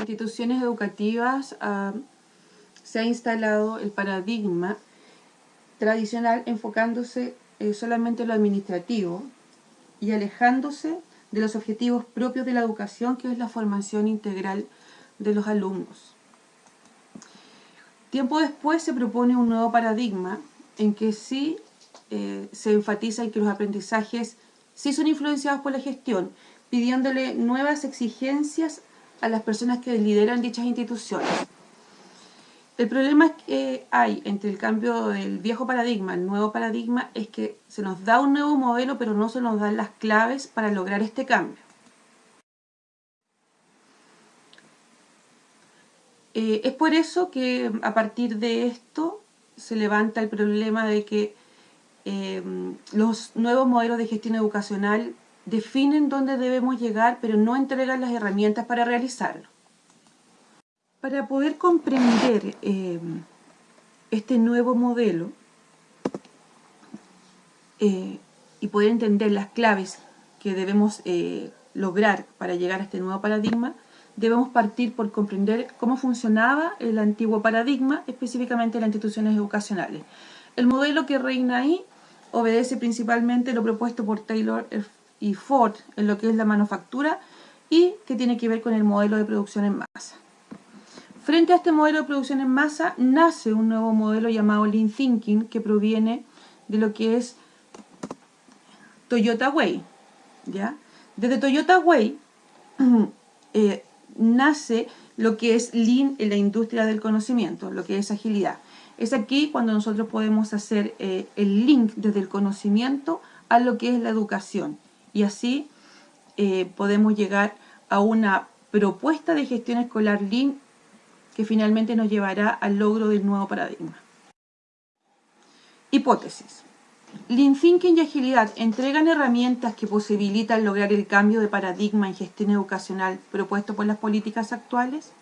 instituciones educativas ah, se ha instalado el paradigma tradicional enfocándose eh, solamente en lo administrativo y alejándose de los objetivos propios de la educación, que es la formación integral de los alumnos. Tiempo después se propone un nuevo paradigma en que sí eh, se enfatiza en que los aprendizajes sí son influenciados por la gestión, pidiéndole nuevas exigencias a las personas que lideran dichas instituciones. El problema que hay entre el cambio del viejo paradigma al nuevo paradigma es que se nos da un nuevo modelo, pero no se nos dan las claves para lograr este cambio. Eh, es por eso que a partir de esto se levanta el problema de que eh, los nuevos modelos de gestión educacional definen dónde debemos llegar, pero no entregan las herramientas para realizarlo. Para poder comprender eh, este nuevo modelo eh, y poder entender las claves que debemos eh, lograr para llegar a este nuevo paradigma, debemos partir por comprender cómo funcionaba el antiguo paradigma, específicamente las instituciones educacionales. El modelo que reina ahí obedece principalmente lo propuesto por Taylor y Ford en lo que es la manufactura y que tiene que ver con el modelo de producción en masa. Frente a este modelo de producción en masa, nace un nuevo modelo llamado Lean Thinking, que proviene de lo que es Toyota Way. ¿ya? Desde Toyota Way eh, nace lo que es Lean en la industria del conocimiento, lo que es agilidad. Es aquí cuando nosotros podemos hacer eh, el link desde el conocimiento a lo que es la educación. Y así eh, podemos llegar a una propuesta de gestión escolar Lean que finalmente nos llevará al logro del nuevo paradigma. Hipótesis. Lean Thinking y Agilidad entregan herramientas que posibilitan lograr el cambio de paradigma en gestión educacional propuesto por las políticas actuales.